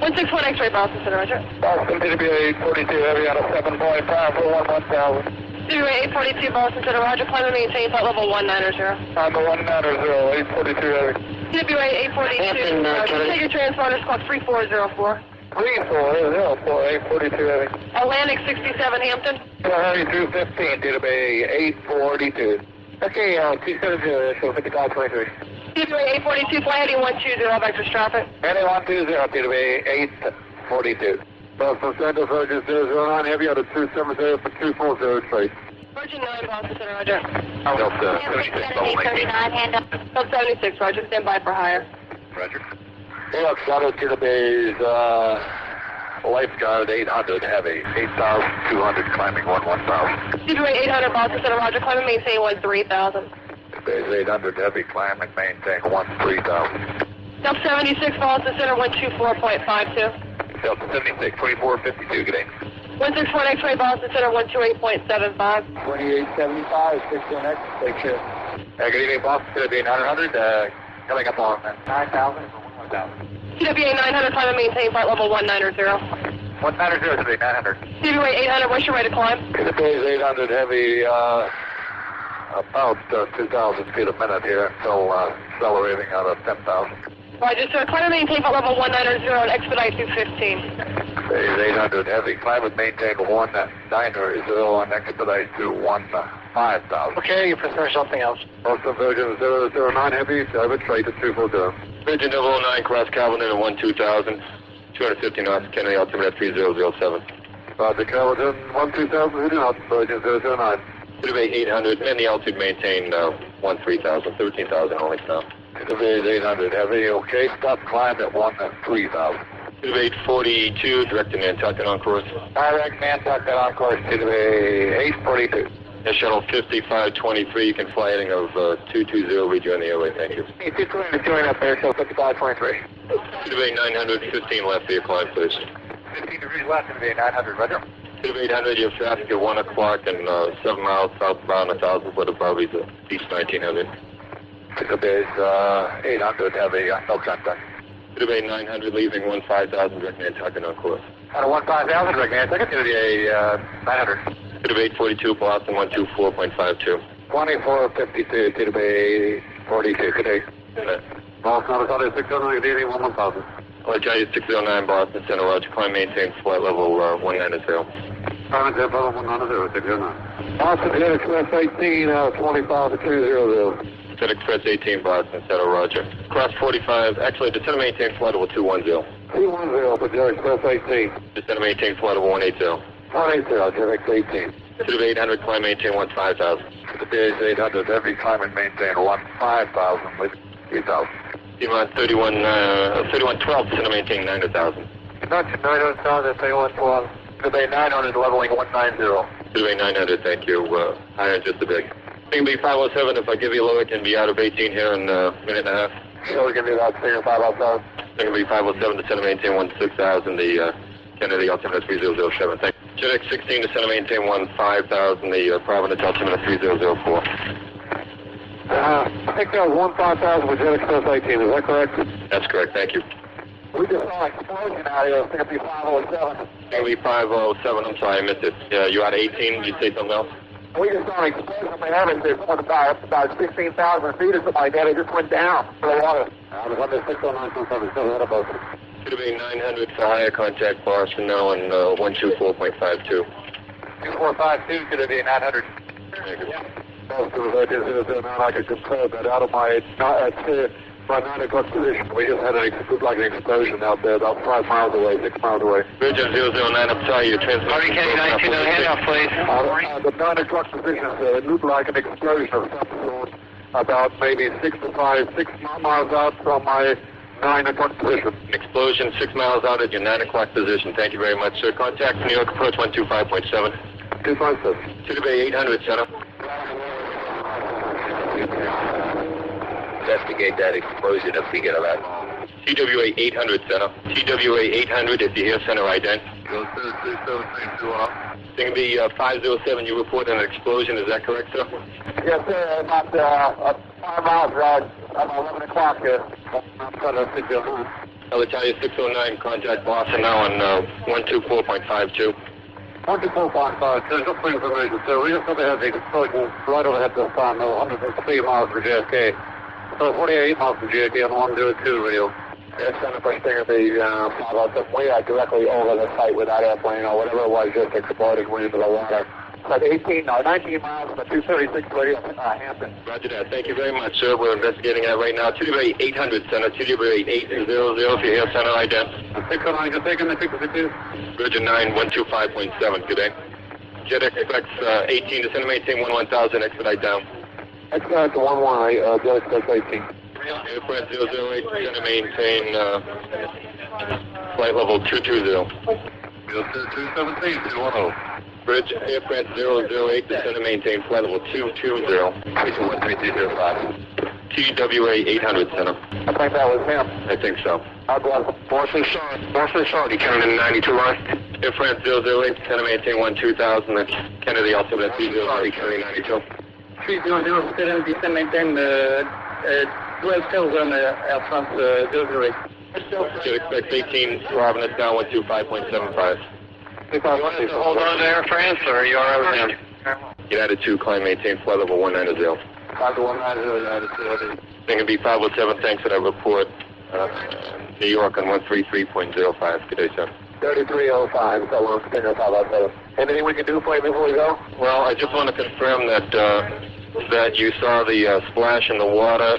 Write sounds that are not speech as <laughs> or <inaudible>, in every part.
161 X-ray Boston Center, Roger. Boston TWA 842 heavy out of 7.5 for 11,000. TWA 842 Boston Center, Roger. Climb and maintain flight level 190. On the 190, 842 heavy. TWA 842, Hampton, uh, Roger. Kennedy. Take your transponder, squawk 3404. 3404, 842 heavy. Atlantic 67 Hampton. Heavy 215 TWA 842. Okay, uh, 270, so 5523. TWA 842, fly heading 120, back to traffic. Heading 120 TWA 842. Boston Center, Virgin 009 heavy out of 270 for 240 trace. Virgin 9 Boston Center, Roger. Delta hand up. Sub 76, Roger. Stand by for hire. Roger. Air Shadow to the base, uh, lifeguard 800 heavy, 8,200 climbing 11,000. TWA 800 Boston Center, Roger. Climb and maintain 3000. Base 800 heavy, climb and maintain 13,000. Sub 76 Boston Center, 124.52. Delta 76, 2452, good day. 161 X-ray Boston Center, 128.75. 2875, 61X, take care. Uh, good evening, Boston, to the 900, uh, coming up on 9,000 for 1,000. TWA 900, climb and maintain flight level 190. 190 to the 900. TWA 800, what's your rate of climb? The base 800 heavy, uh, about uh, 2,000 feet a minute here, until uh, accelerating out of 10,000. Roger, sir. Climb and maintain flight level 190 and expedite 215. Base 800 heavy, climb and maintain 190 and expedite to 1,500. Okay, you prefer something else. Boston Virgin 009 heavy, service rate at 240. Virgin 009, cross Calvin in 12000, 250 knots, Kennedy altimeter 3007. Roger, Calvin 12000, heading Virgin 009. Survey 800, and the altitude maintained uh, 13,000, 13,000 only. The base 800 heavy, okay, stop climb at 1,3000. Survey 842, direct to Nantucket on course. Direct Nantucket on course to the 842. Air Shuttle 5523, you can fly heading of uh, 220, rejoin the airway, thank you. 220 to join up there, so 5523. Survey 900, 15 left for your climb, please. 15 degrees left the 900, roger. 2800, You're traffic at 1 o'clock and uh, 7 miles southbound, 1000 foot above is East 1900. Pickup is uh, 800, have a uh, no contact. Pickup 900, leaving 15000, direct Nantucket on course. Out of 15000, direct Nantucket, to the uh, 900. Pickup 842, Boston 124.52. 2452, Tidabay 42, good day. Boston, out of 600, one thousand. Alright, Johnny 609 Boston Center, Roger. Climb maintain flight level uh, 190. Climb to level 190, 609. Boston Jet Express 18, uh, 25 to 200. Jet Express 18, Boston Center, Roger. Cross 45, actually, descend and maintain flight level 210. 210 for Jet Express 18. Descend and maintain flight level 180. 180, Jet Express 18. To the 800, climb maintain 15000. To the 800, every climb and maintain 15000 with 3000. 31, uh, 3112, descend maintain 90,000. Not 900,000, 3112. The bay 900, leveling 190. Survey 900, thank you. Uh, higher just a bit. It can be 507 if I give you low, it can be out of 18 here in a minute and a half. So we can do that, senior 507. It can be 507 to center maintain 16000, the uh, Kennedy altimeter 3007. Thank you. Jet X16 to center maintain 15000, the uh, Providence altimeter 3004. Uh, I think that was 15,000 for Jet Express 18, is that correct? That's correct, thank you. We just saw an explosion out here, it's going to be 507. Kennedy 507, I'm sorry, I missed it. Yeah, you out of 18, did you say something else? We just saw an explosion in the heavens, there's one about, about 16,000 feet or something like that, it just went down to the water. I was under 609, still ahead of us. Should have been 900 for higher contact Boston now and uh, 124.52. 2452 to the 900. Thank you. Most of the is now I could confirm that out of my, uh, my 9 o'clock position, we just had an, ex- like an explosion out there about 5 miles away, 6 miles away. Virgin 009, I'm sorry, your transmission. Harvey Kennedy 19, hand up, please. Uh, uh, the 9 o'clock position, uh, it looked like an explosion of some sort about maybe 6 to 5, 6 miles out from my 9 o'clock position. An explosion six miles out at your 9 o'clock position. Thank you very much, sir. Contact New York Approach 125.7. 257. To the Bay 800, center. Investigate that explosion if we get a that. TWA 800, center. TWA 800, if you hear center ident. Go to 27321. It's going to be uh, 507. You report an explosion. Is that correct, sir? Yes, sir, about uh, uh, 5 miles out, about 11 o'clock. Uh, I'm trying to figure out. Alitalia 609, contact Boston now on uh, 124.52. 124.5, there's for information, sir. We just got to have the explosion right overhead this time, though, 103 miles from JFK. So 48 miles from JFK on 102 radio. Yes, Center for Stinger, the uh, follow up. We are directly over the site with that airplane or whatever it was just exploded went into the water. Like 18, no, 19 miles from 236 radio, uh, Hampton. Roger that. Thank you very much, sir. We're investigating that right now. TW 800 Center, TW 8800 if you hear Center ident. 609, just taking the 62. Virgin 9 125.7, good day. Jet Express uh, 18 to center maintain 11000, expedite down. Expedite to 1 1, uh, Jet Express 18. Aircraft 008, center maintain uh, flight level 220. 217, 210. Bridge aircraft 008, descend and maintain flight level 220. Station 13305. TWA 800 center. I think that was him. I think so. I'll go. Boston Short, Boston Short, you coming in 92 line? Aircraft 008, descend and maintain 12000. That's Kennedy, altimeter 308, carrying 92. 300, still descend maintain uh, uh, 12 tails on uh, Air France uh, 008. Should expect 18, Providence now 125.75. You want us to hold on to Air France, or are you all right with him? United 2, climb maintain flight level 190. 5190, United States. Thing be 507, thanks for that report. Uh, New York on 133.05. Good day, sir. 3305, so long, Stinger 507. Anything we can do for you before we go? Well, I just want to confirm that uh, that you saw the uh, splash in the water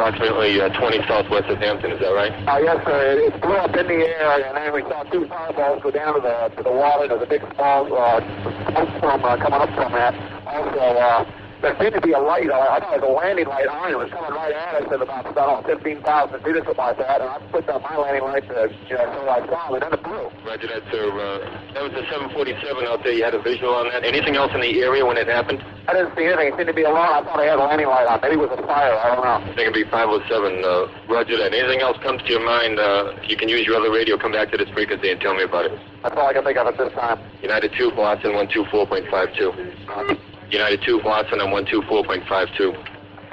approximately uh, 20 southwest of Hampton. Is that right? Uh, yes, sir. It, it blew up in the air, and then we saw two fireballs go down to the to the water. There's a big uh, smoke from uh, coming up from that. Also, uh, there seemed to be a light. Uh, I thought it was a landing light on. It was coming right at us at about, about 15,000 feet or something like that. And I put down my landing light to, you know, so I saw it, and then it blew. Roger that, sir. Uh, that was the 747 out there. You had a visual on that. Anything else in the area when it happened? I didn't see anything. It seemed to be alone. I thought I had a landing light on. Maybe it was a fire. I don't know. I think it'd be 507. Uh, roger that. Anything else comes to your mind, uh, you can use your other radio. Come back to this frequency and tell me about it. That's all I can think of at this time. United 2, Boston 124.52. <laughs> United 2, Boston on 124.52.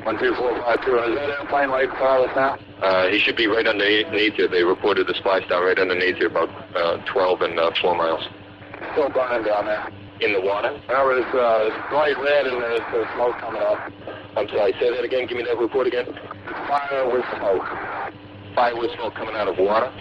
12452. Is that airplane right us now? Uh, he should be right underneath you. They reported the splash down right underneath you, about uh, 12 and uh, 4 miles. Still burning down there. In the water? Well, it's, uh, it's bright red and there's, there's smoke coming up. I'm sorry, say that again. Give me that report again. Fire with smoke. Fire with smoke coming out of water?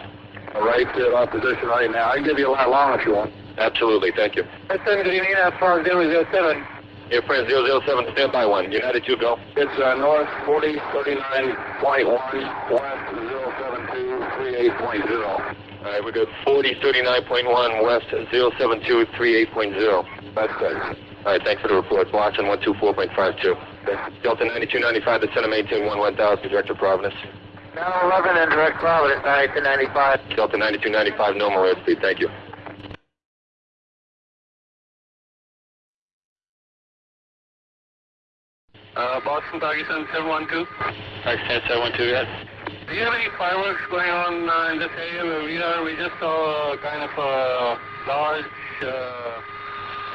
Right at our position right now. I can give you a lot longer if you want. Absolutely, thank you. Listen, do you need that far 007? Your friend 007, stand by one. United 2, go. It's uh, north 4039.1, west 07238.0. All right, we got 4039.1 west 07238.0. That's good. All right, thanks for the report. Boston 124.52. Delta 9295, the center maintain 11000, Director Providence. Now 11 in direct Providence, 9295. Delta 9295, normal airspeed, thank you. Uh, Boston, Pakistan 712. Pakistan 712, yes. Do you have any fireworks going on uh, in this area where we are? We just saw uh, kind of a large uh,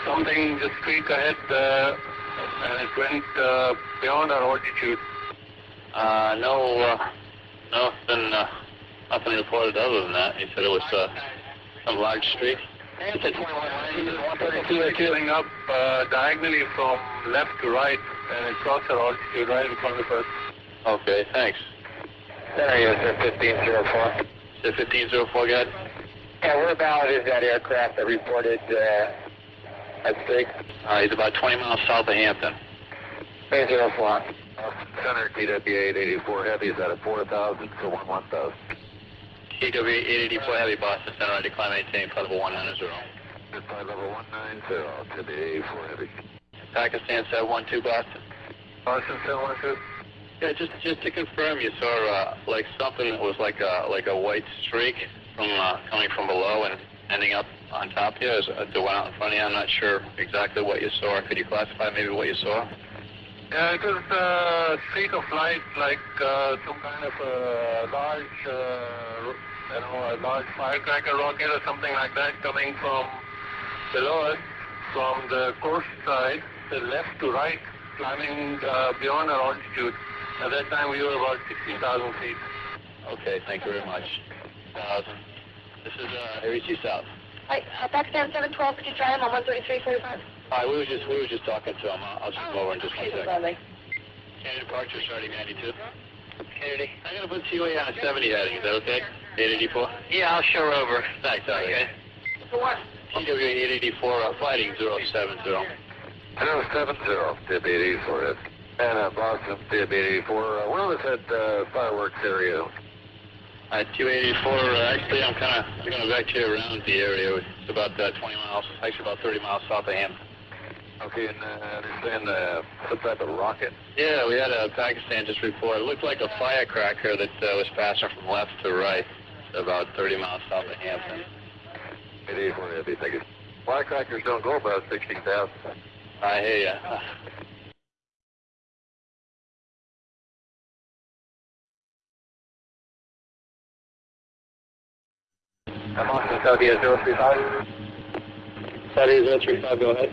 something just streak ahead uh, and it went uh, beyond our altitude. Uh, no, uh, nothing, uh, nothing reported other than that. He said it was, uh, some large streak. It's a 132 is filling up diagonally from left to right and it crossed our altitude right in front of us. Okay, thanks. There he is, sir, 1504. Is it 1504, guy? Yeah, where about is that aircraft that reported uh, at stake? Uh, he's about 20 miles south of Hampton. 304. Center TWA 884 Heavy is at a 4,000 to 1 1000. TW 884 Heavy, Boston Center, I decline maintain, flight level 190. Flight level 190, TWA 884 Heavy. Pakistan said one two Boston. Boston said one two. Yeah, just just to confirm, you saw uh, like something that was like a like a white streak from uh, coming from below and ending up on top of you uh, that went out in front of you. I'm not sure exactly what you saw. Could you classify maybe what you saw? Yeah, it was a streak of light, like uh, some kind of a large, uh, you know, a large firecracker rocket or something like that coming from below us, from the course side, the left to right, climbing uh, beyond our altitude. At that time, we were about 16,000 feet. Okay, thank you very much. 6000. This is uh, Area 2 South. Hi, uh, Pakistan 712, could you try him on 133.45? Hi, we were just we were just talking to him. I'll, I'll just come over in just one Okay, second. lovely. Kennedy departure starting 92. Kennedy, I'm gonna put COA on a 70 heading. Is that okay? 884. Yeah, I'll show over. Thanks. all right. For what? TWA 884 uh, fighting 070. Hello, 70, Tib 84 is. And uh, Boston, Tib 84. Uh, where was that uh, fireworks area? Uh, 284. Uh, actually, I'm kind of going to evacuate around the area. It's about uh, 20 miles, actually about 30 miles south of Hampton. Okay, and uh, I understand uh, some type of rocket. Yeah, we had a Pakistan just report. It looked like a firecracker that uh, was passing from left to right, about 30 miles south of Hampton. 884 heavy, thank you. Firecrackers don't go above 60,000. I hear ya. I'm Austin, Saudi 035. Saudi 035, go ahead.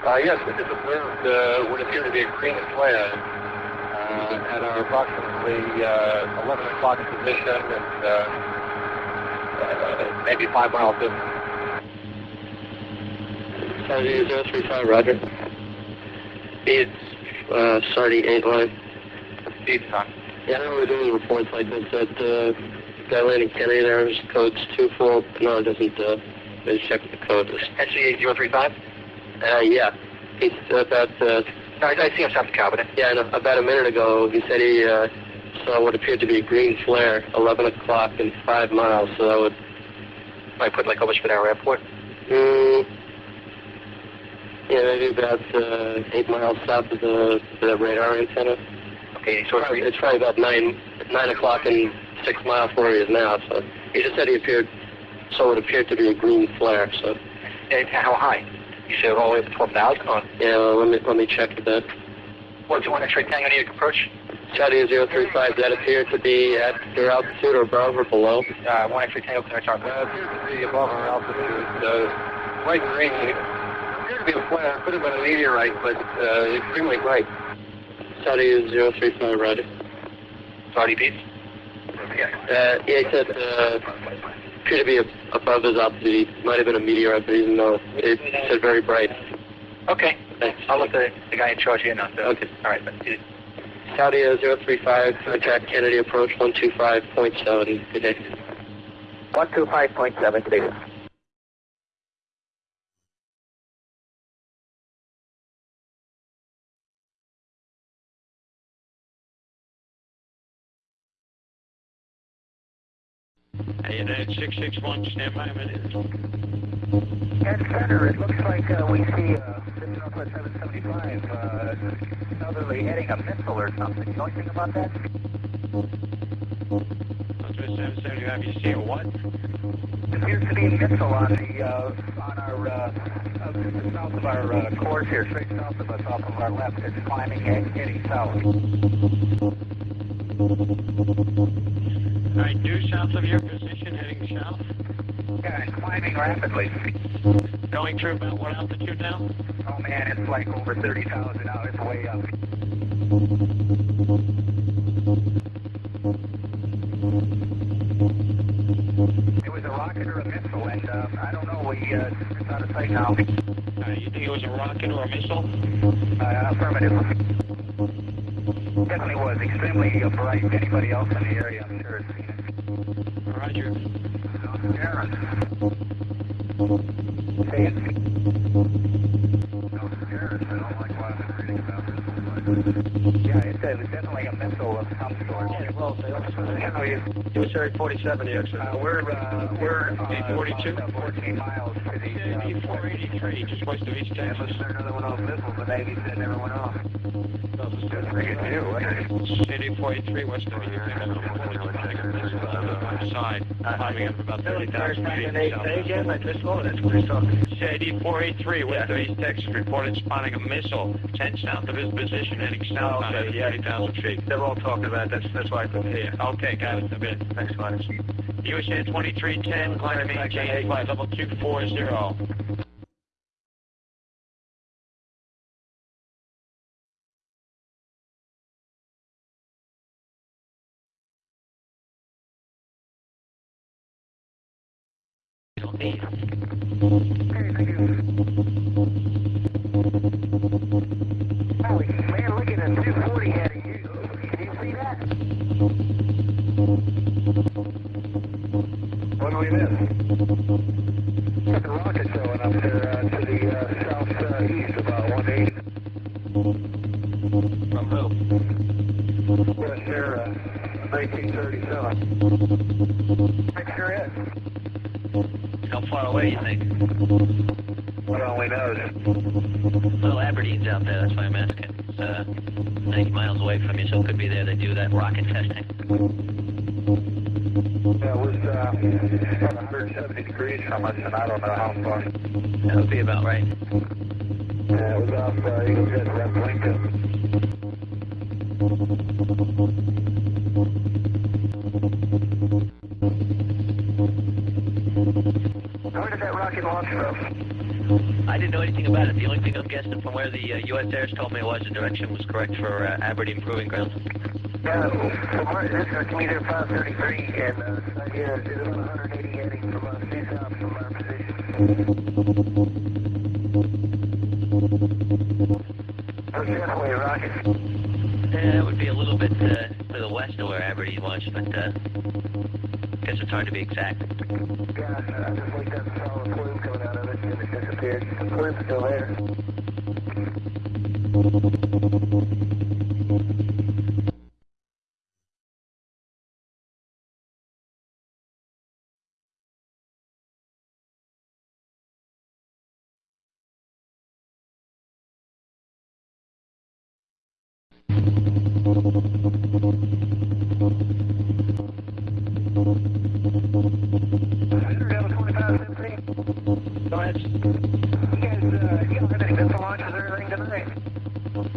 Uh, yes, we just observed uh, what appeared to be a green flare uh, at our approximately uh, 11 o'clock position and uh, uh, maybe five miles distance. Saudi 035, roger. It's uh, Sardi 8 line. Speed time. Yeah, I know we're doing reports like this at uh, guy landing Kennedy there. His code's 24. No, it doesn't. Uh, let's check the code. NCA 035? Uh, yeah. He's about, uh, No, I, I see him south of cabinet. yeah, no, about a minute ago, he said he uh, saw what appeared to be a green flare, 11 o'clock and 5 miles, so that would, Might put like over Spadaro Airport. mm, yeah, maybe about uh, 8 miles south of the, the radar antenna. Okay, so Probably- It's probably about 9, 9 o'clock and 6 miles from where he is now, so he just said he appeared, so it appeared to be a green flare, so, and how high? You said all the way up to 12,000 on yeah, well, let me, let me check that. what, do you want X-ray tango near approach? Saudi 035, that appeared to be at your altitude or above or below? Uh, one X-ray tango clearance our Uh, appears to be above our altitude. Uh, white green. It appeared to be a flare. Could have been a meteorite, but uh, extremely bright. Saudi 035, roger. Saudi piece? Uh, yeah, he said, uh, appeared to be a- above his altitude. Might have been a meteorite, but he didn't know. It said very bright. Okay. Thanks. I'll let the, the guy in charge in on the... Okay. All right, but Saudi 035, contact Kennedy approach 125.7. Good day. 125.7 today. United 661, stand by a minute. At center, it looks like uh, we see uh, Northwest 775 uh, southerly heading a missile or something. You know anything about that? Northwest 775, you see what? It appears to be a missile on the uh, on our uh, south of our uh, course here, straight south of us, off of our left. It's climbing, head- heading south. All right, due south of your position, heading south. Yeah, it's climbing rapidly. Going through about what altitude now? Oh man, it's like over 30,000 now. It's way up. It was a rocket or a missile, and uh, I don't know. We uh, it's out of sight now. Uh, you think it was a rocket or a missile? Uh, affirmative. Definitely was extremely uh, bright. Anybody else in the area, I'm sure, has seen it. Roger. Aaron. Say Yeah, it's, it's definitely a missile of some sort. Yeah, well, what position are you? USA 47, the exit. Uh, we're, uh, we're, uh, 842? uh, 14 miles to the, uh, CID 483, just west of East yeah, Texas. but another one of those missiles, the Navy said never went off. Good for you, too. CID 483, west of East Texas. On the side, climbing up about 30,000 feet. south. again, I just saw that's what he's talking. CID 483, west of East Texas, reported spotting a missile 10 south of his position, heading south on at 30,000 feet. They're all talking about that. That's, that's why I couldn't hear. Okay, got it. A bit. Thanks, Linus. USA 2310, climb maintain flight level 240. don't need. Got rocket showing up there uh, to the uh, southeast, about 180. From who? West Air, uh, 1937. Make sure it. How far away you think? What only knows. Well, Aberdeen's out there, that's why I'm asking. It's uh, 90 miles away from you, so it could be there to do that rocket testing. Yeah, it was uh, about 170 degrees from us, and I don't know how far. That would be about right. Yeah, it was off uh, Eagles Head, West Lincoln. Where did that rocket launch from? I didn't know anything about it. The only thing I'm guessing from where the uh, U.S. Airs told me was the direction was correct for uh, Aberdeen Proving Ground. Yeah, this is Commuter 533, and uh, yeah, it's about 180 heading from us, due south from our position. What's that way, rocket? Uh, it would be a little bit uh, to the west of where Aberdeen was, but uh, guess it's hard to be exact. Yeah, I just looked up and saw a plume coming out of it, and it disappeared. The plume's still there.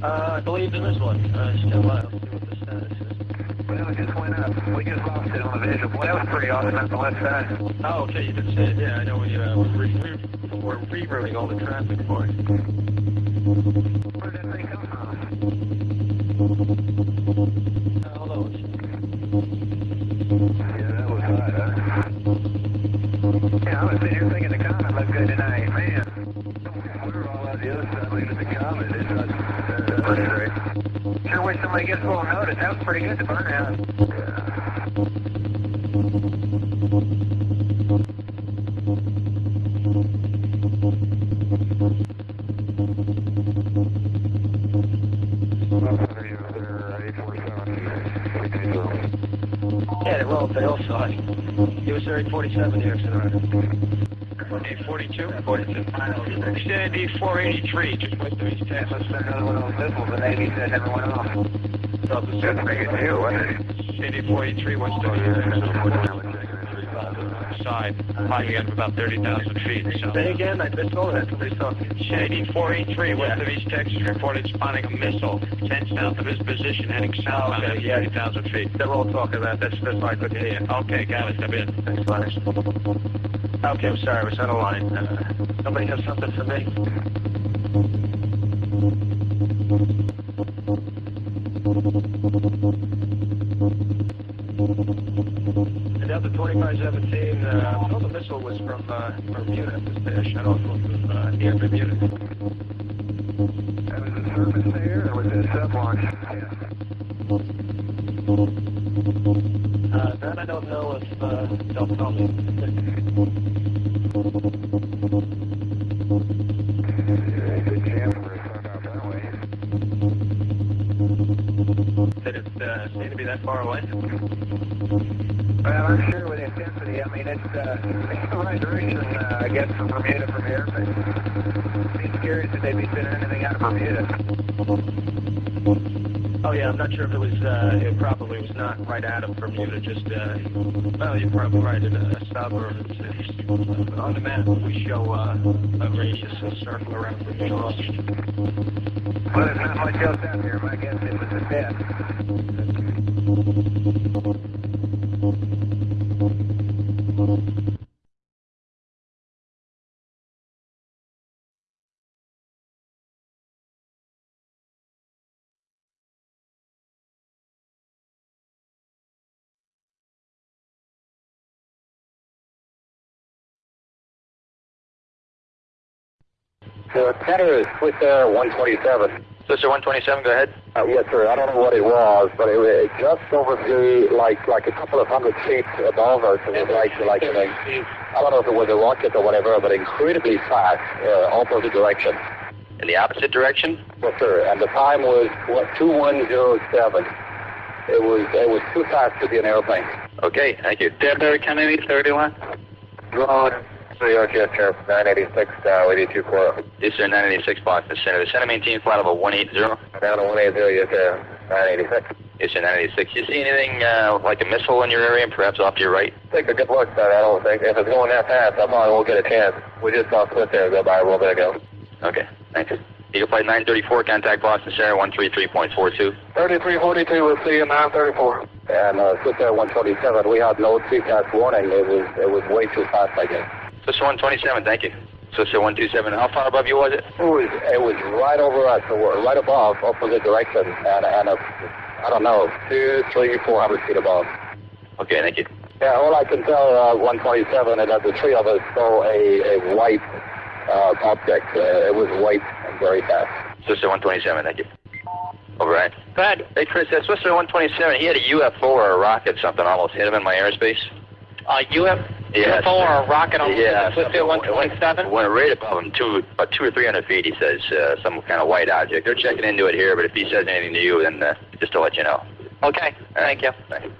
I believe in this one. Oh, okay, you did say it. Yeah, I know we, uh, we're, re- re- we're rerouting all the traffic for it. Where did that thing come from? Uh, hold on. Yeah, that was hot, huh? Yeah, I was sitting here thinking the comet looked good tonight. Man, we were all out the other side looking at the comet. It's not, uh, pretty great. Sure wish somebody gets a little notice. That was pretty good to burn 42. Sandy 483, just west of East Let's send another one those missiles. The Navy said never went off. That's a deal, wasn't it? Sandy 483, west of Side, climbing up about 30,000 feet. Say again, I missed all that. Somebody talking. Shady 483, west of East Texas, reported spotting a missile 10 south of his position, heading southbound at 30,000 feet. They're all talking about that. That's why I couldn't hear you. Okay, got it. I'm in. Thanks, Flash. Okay, I'm sorry. I was on a line. Uh, somebody has something for me? And Delta 2517, uh, The missile was from uh, Bermuda. It was uh, shut from uh, near Bermuda. That was a surface there, was? Uh, that I don't know if uh, they'll tell out that way. Did it uh, seem to be that far away? Well, I'm sure with intensity. I mean, it's, uh, it's the right direction, uh, I guess, from Bermuda from here, but it's curious if they'd be sending anything out of Bermuda. Oh yeah, I'm not sure if it was. Uh, it probably was not right out of Bermuda. Just. Uh, well, you're probably right. In a suburb. On the map, we show uh, a radius, a circle around Bermuda. Well, it's not much else out there. My guess it was a The tenor is Swiss 127. Swissair 127, go ahead. Uh, yes, sir. I don't know what it was, but it was just over the like like a couple of hundred feet above us. It was like like like I don't know if it was a rocket or whatever, but incredibly fast, uh, opposite direction. In the opposite direction? Yes, sir. And the time was what two one zero seven. It was it was too fast to be an airplane. Okay, thank you. Denver Kennedy, thirty one. Broad. 3 Jet Sheriff 986, uh, 82 Corp. Eastern 986, Boston the center. The center maintain flight of a 180. Down to 180, yes, sir. 986. Eastern 986. You see anything uh, like a missile in your area, perhaps off to your right? Take a good look, sir. I don't think. If it's going that fast, I probably won't get a chance. We just saw Swiss there go by a little bit ago. Okay, thanks. Eagle Flight 934, contact Boston Center 133.42. 3342 you now 934. And uh, Swissair 127, we had no seatback warning. It was, it was way too fast, I guess. Swissair 127, thank you. Swissair 127, how far above you was it? It was it was right over us, so we're right above, opposite direction, and and uh, I don't know, two, three, four hundred feet above. Okay, thank you. Yeah, all I can tell uh, 127 is that the three of us saw a, a white uh, object. Uh, it was white and very fast. Swissair 127, thank you. Over, right. Go ahead. Hey, Chris, that Swissair 127, he had a UFO or a rocket, something almost hit him in my airspace. Uh, UF, Yeah, UFO or a rocket on yeah, it went- 127? Went right above him, two, about two or three hundred feet, he says, uh, some kind of white object. They're checking into it here, but if he says anything to you, then uh, just to let you know. Okay, thank you. Thank you.